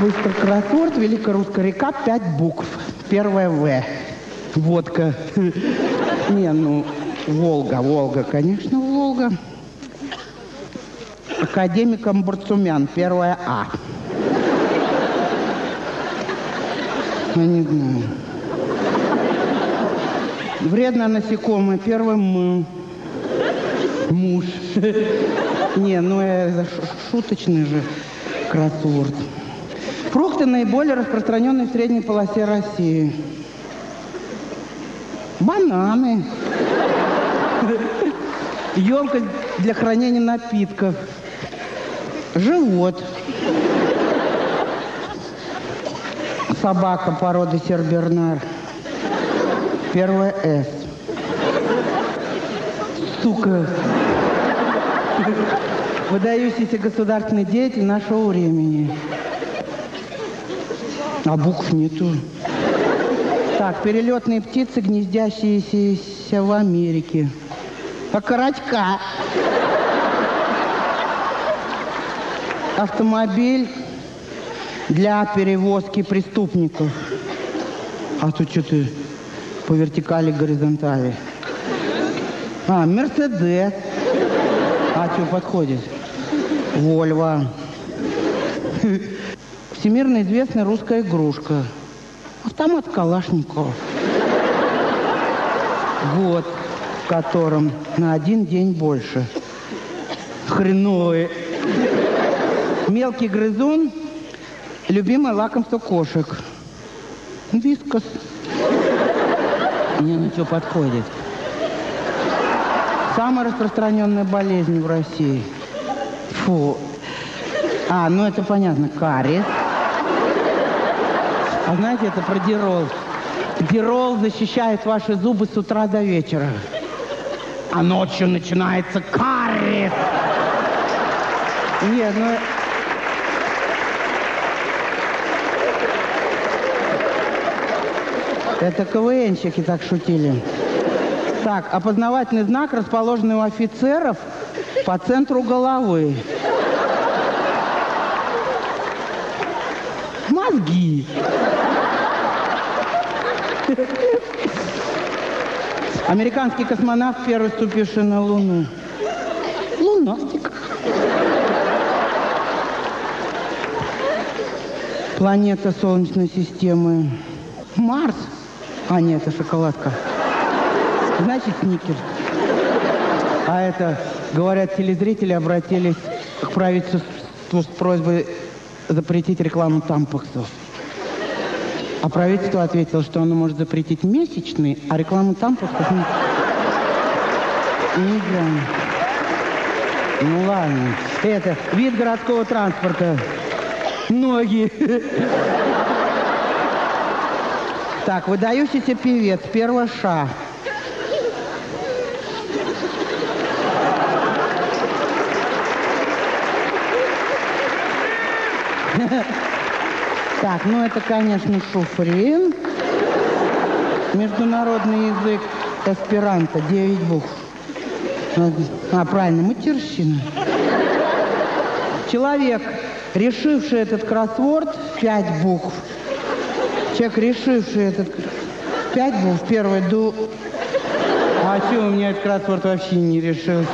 Быстро кроссворд, Великая русская река, пять букв. Первое В. Водка. Не, ну, Волга, Волга, конечно, Волга. Академик Амбурцумян, первое А. Я не знаю. Вредно насекомое, первое М. Муж. Не, ну это шуточный же кроссворд. Фрукты наиболее распространенные в средней полосе России. Бананы. Емкость для хранения напитков. Живот. Собака породы Сербернар. Первое С. Сука. Выдающийся государственный деятель нашего времени. А букв нету. Так, перелетные птицы, гнездящиеся в Америке. Окорочка. Автомобиль для перевозки преступников. А тут что ты по вертикали, горизонтали? А, Мерседес. А что подходит? Вольво. Всемирно известная русская игрушка. Автомат Калашникова. Год, в котором на один день больше. Хреновый. Мелкий грызун. Любимое лакомство кошек. Вискас. Не, ну что подходит. Самая распространенная болезнь в России. Фу. А, ну это понятно, кариес. А знаете, это про дирол. Дирол защищает ваши зубы с утра до вечера. А ночью начинается кариес. Нет, ну... Это КВНщики так шутили. Так, опознавательный знак, расположенный у офицеров по центру головы. Мозги. Американский космонавт, первый ступивший на Луну. Лунастик. Планета Солнечной системы. Марс. А, нет, это шоколадка. Значит, сникерс. А это, говорят, телезрители обратились к правительству с просьбой запретить рекламу тампаксов. А правительство ответило, что оно может запретить месячный, а рекламу тампаксов не... Нельзя. Ну ладно. Это вид городского транспорта. Ноги. Так, выдающийся певец, первая ша. Так, ну это, конечно, шуфрин. Международный язык эсперанто, 9 букв. А, правильно, матерщина. Человек, решивший этот кроссворд, 5 букв. Человек, решивший этот... Пять букв. Первый ду... А что у меня этот кроссворд вообще не решился?